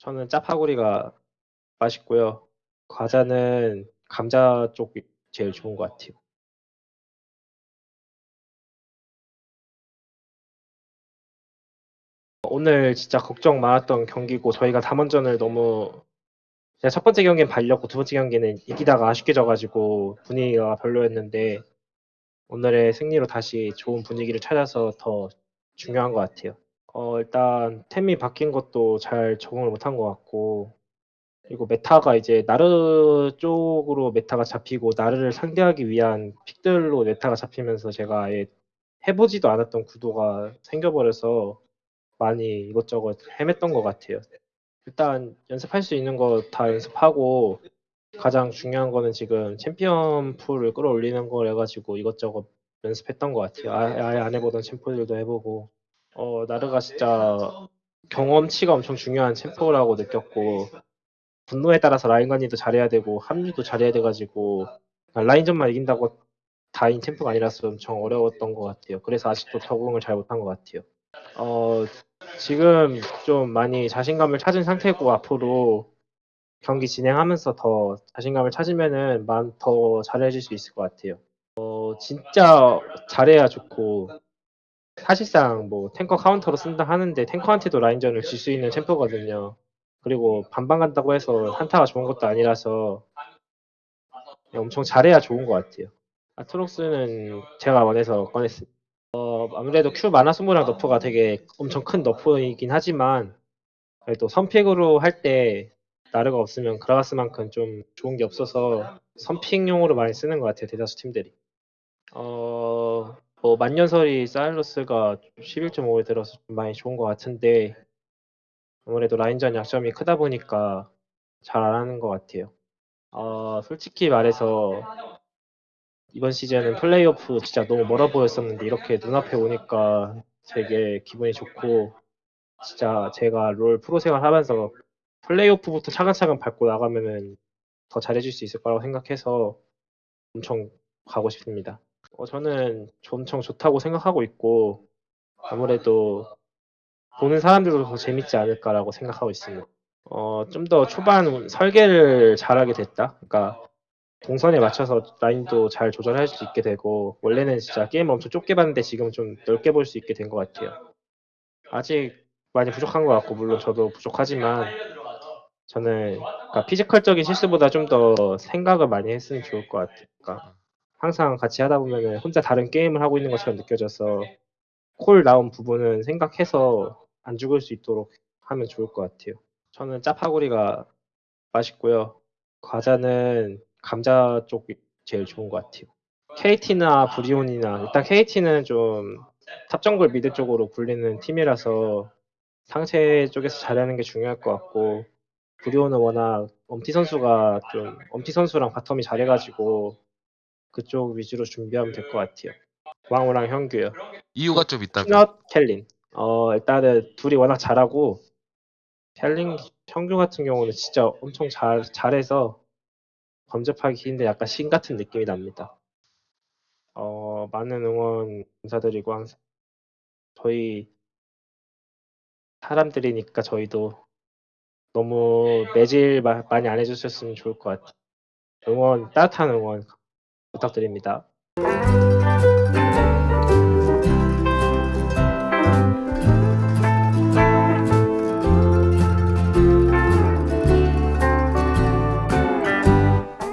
저는 짜파구리가 맛있고요. 과자는 감자 쪽이 제일 좋은 것 같아요. 오늘 진짜 걱정 많았던 경기고 저희가 담원전을 너무 제가 첫 번째 경기는 발렸고 두 번째 경기는 이기다가 아쉽게 져가지고 분위기가 별로였는데 오늘의 승리로 다시 좋은 분위기를 찾아서 더 중요한 것 같아요. 어, 일단 템이 바뀐 것도 잘 적응을 못한 것 같고 그리고 meta가 이제 나르 쪽으로 meta가 잡히고 나르를 상대하기 위한 pick들로 meta가 잡히면서 제가 아예 해보지도 않았던 구도가 생겨버려서 많이 이것저것 헤맸던 것 같아요. 일단 연습할 수 있는 거 다 연습하고 가장 중요한 거는 지금 챔피언 pool을 끌어올리는 걸 해가지고 이것저것 연습했던 것 같아요. 아- 아예 안 해보던 챔프들도 해보고 어 나르가 진짜 경험치가 엄청 중요한 챔프라고 느꼈고 분노에 따라서 라인 관리도 잘해야 되고 합류도 잘해야 돼가지고 라인전만 이긴다고 다인 챔프가 아니라서 엄청 어려웠던 것 같아요. 그래서 아직도 적응을 잘 못한 것 같아요. 어, 지금 좀 많이 자신감을 찾은 상태고 앞으로 경기 진행하면서 더 자신감을 찾으면은 만더 잘해질 수 있을 것 같아요. 어, 진짜 잘해야 좋고 사실상 뭐 탱커 카운터로 쓴다 하는데 탱커한테도 라인전을 질 수 있는 챔프거든요. 그리고 반반 간다고 해서 한타가 좋은 것도 아니라서 엄청 잘해야 좋은 것 같아요. 아트록스는 제가 원해서 꺼냈습니다. 어, 아무래도 Q 마나 소모랑 nerf가 되게 엄청 큰 nerf이긴 하지만 그래도 선픽으로 할 때 나르가 없으면 그라가스만큼 좀 좋은 게 없어서 선픽용으로 많이 쓰는 것 같아요 대다수 팀들이. 어, 뭐 만년설이 사일러스가 11.5에 들어서 좀 많이 좋은 것 같은데 아무래도 라인전 약점이 크다 보니까 잘 안 하는 것 같아요. 어, 솔직히 말해서 이번 시즌은 플레이오프 진짜 너무 멀어 보였었는데 이렇게 눈앞에 오니까 되게 기분이 좋고 진짜 제가 롤 프로 생활 하면서 플레이오프부터 차근차근 밟고 나가면은 더 잘해줄 수 있을 거라고 생각해서 엄청 가고 싶습니다. 어, 저는 엄청 좋다고 생각하고 있고 아무래도 보는 사람들도 더 재밌지 않을까라고 생각하고 있습니다. 어, 좀 더 초반 설계를 잘하게 됐다. 그러니까 동선에 맞춰서 라인도 잘 조절할 수 있게 되고 원래는 진짜 게임 엄청 좁게 봤는데 지금 좀 넓게 볼 수 있게 된 것 같아요. 아직 많이 부족한 것 같고 물론 저도 부족하지만 저는 그러니까 피지컬적인 실수보다 좀 더 생각을 많이 했으면 좋을 것 같아요. 그러니까 항상 같이 하다 보면 혼자 다른 게임을 하고 있는 것처럼 느껴져서 콜 나온 부분은 생각해서 안 죽을 수 있도록 하면 좋을 것 같아요. 저는 짜파구리가 맛있고요. 과자는 감자 쪽이 제일 좋은 것 같아요. KT나 브리온이나 일단 KT는 좀 탑정글 미드 쪽으로 풀리는 팀이라서 상체 쪽에서 잘하는 게 중요할 것 같고 브리온은 워낙 엄티 선수가 좀 엄티 선수랑 바텀이 잘해가지고 그쪽 위주로 준비하면 될 것 같아요. 왕호랑 형규요. 이유가 좀 있다면 피넛 켈린. 어 일단은 둘이 워낙 잘하고 켈린 형규 같은 경우는 진짜 엄청 잘 잘해서 범접하기 힘든 약간 신 같은 느낌이 납니다. 어 많은 응원 감사드리고 항상 저희 사람들이니까 저희도 너무 매질 마- 많이 안 해주셨으면 좋을 것 같아요. 응원 따뜻한 응원 부탁드립니다.